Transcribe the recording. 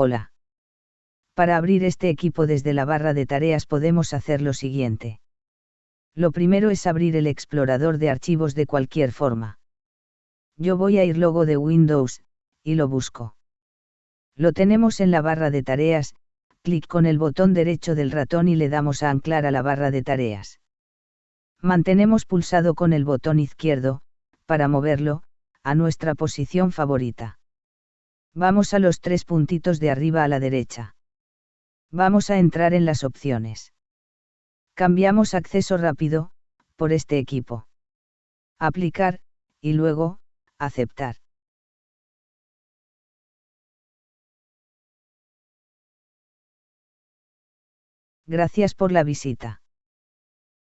Hola. Para abrir este equipo desde la barra de tareas podemos hacer lo siguiente. Lo primero es abrir el explorador de archivos de cualquier forma. Yo voy a ir logo de Windows, y lo busco. Lo tenemos en la barra de tareas, clic con el botón derecho del ratón y le damos a anclar a la barra de tareas. Mantenemos pulsado con el botón izquierdo, para moverlo, a nuestra posición favorita. Vamos a los tres puntitos de arriba a la derecha. Vamos a entrar en las opciones. Cambiamos acceso rápido, por este equipo. Aplicar, y luego, aceptar. Gracias por la visita.